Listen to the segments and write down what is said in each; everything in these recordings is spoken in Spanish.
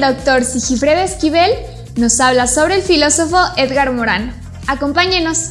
doctor Sigifredo Esquivel nos habla sobre el filósofo Edgar Morán. Acompáñenos.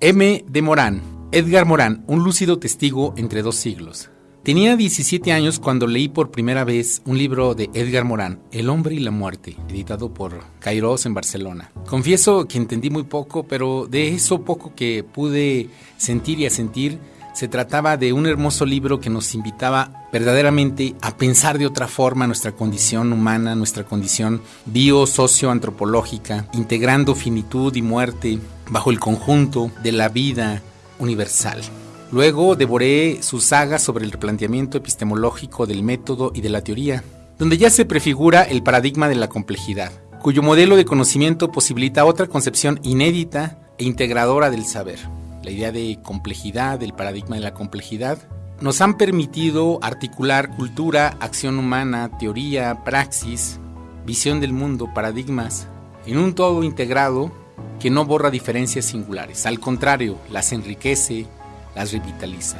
M. de Morán. Edgar Morán, un lúcido testigo entre dos siglos. Tenía 17 años cuando leí por primera vez un libro de Edgar Morán, El hombre y la muerte, editado por Kairos en Barcelona. Confieso que entendí muy poco, pero de eso poco que pude sentir y a sentir, se trataba de un hermoso libro que nos invitaba verdaderamente a pensar de otra forma nuestra condición humana, nuestra condición bio-socio-antropológica, integrando finitud y muerte bajo el conjunto de la vida universal. Luego devoré su saga sobre el replanteamiento epistemológico del método y de la teoría, donde ya se prefigura el paradigma de la complejidad, cuyo modelo de conocimiento posibilita otra concepción inédita e integradora del saber. La idea de complejidad, el paradigma de la complejidad, nos han permitido articular cultura, acción humana, teoría, praxis, visión del mundo, paradigmas, en un todo integrado que no borra diferencias singulares, al contrario, las enriquece, las revitaliza.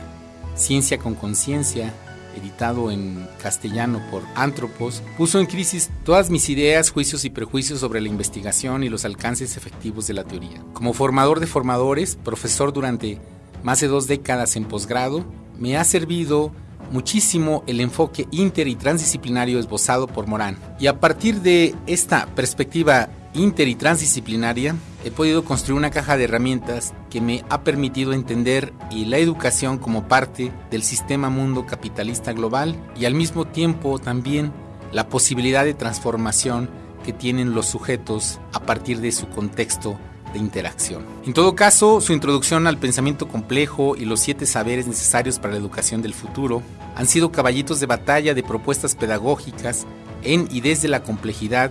Ciencia con conciencia, editado en castellano por Antropos, puso en crisis todas mis ideas, juicios y prejuicios sobre la investigación y los alcances efectivos de la teoría. Como formador de formadores, profesor durante más de dos décadas en posgrado, me ha servido muchísimo el enfoque inter y transdisciplinario esbozado por Morán. Y a partir de esta perspectiva inter y transdisciplinaria, he podido construir una caja de herramientas que me ha permitido entender y la educación como parte del sistema mundo capitalista global y al mismo tiempo también la posibilidad de transformación que tienen los sujetos a partir de su contexto de interacción. En todo caso, su introducción al pensamiento complejo y los siete saberes necesarios para la educación del futuro han sido caballitos de batalla de propuestas pedagógicas en y desde la complejidad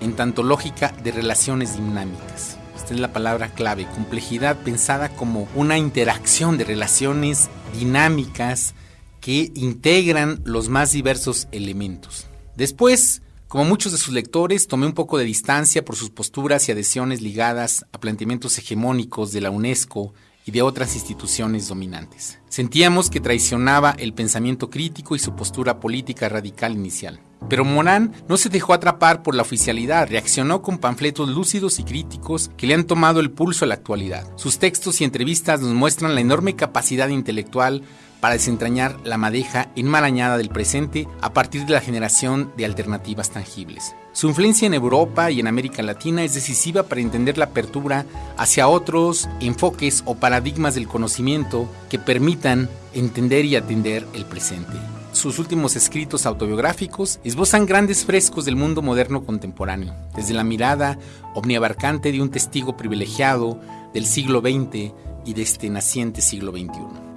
en tanto lógica de relaciones dinámicas. Esta es la palabra clave, complejidad pensada como una interacción de relaciones dinámicas que integran los más diversos elementos. Después, como muchos de sus lectores, tomé un poco de distancia por sus posturas y adhesiones ligadas a planteamientos hegemónicos de la UNESCO y de otras instituciones dominantes. Sentíamos que traicionaba el pensamiento crítico y su postura política radical inicial. Pero Morán no se dejó atrapar por la oficialidad, reaccionó con panfletos lúcidos y críticos que le han tomado el pulso a la actualidad. Sus textos y entrevistas nos muestran la enorme capacidad intelectual para desentrañar la madeja enmarañada del presente a partir de la generación de alternativas tangibles. Su influencia en Europa y en América Latina es decisiva para entender la apertura hacia otros enfoques o paradigmas del conocimiento que permitan entender y atender el presente sus últimos escritos autobiográficos esbozan grandes frescos del mundo moderno contemporáneo, desde la mirada omniabarcante de un testigo privilegiado del siglo XX y de este naciente siglo XXI.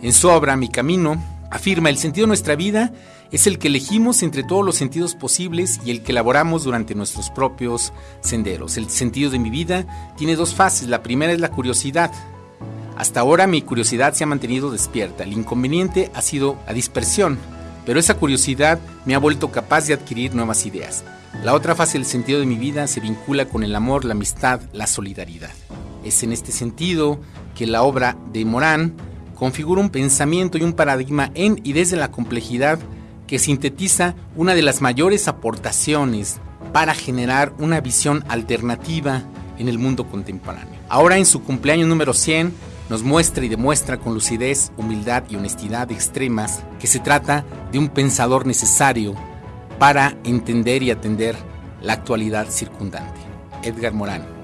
En su obra Mi Camino, afirma el sentido de nuestra vida es el que elegimos entre todos los sentidos posibles y el que elaboramos durante nuestros propios senderos. El sentido de mi vida tiene dos fases. La primera es la curiosidad. Hasta ahora mi curiosidad se ha mantenido despierta. El inconveniente ha sido la dispersión pero esa curiosidad me ha vuelto capaz de adquirir nuevas ideas. La otra fase del sentido de mi vida se vincula con el amor, la amistad, la solidaridad. Es en este sentido que la obra de Morán configura un pensamiento y un paradigma en y desde la complejidad que sintetiza una de las mayores aportaciones para generar una visión alternativa en el mundo contemporáneo. Ahora en su cumpleaños número 100 nos muestra y demuestra con lucidez, humildad y honestidad extremas que se trata de un pensador necesario para entender y atender la actualidad circundante. Edgar Morán.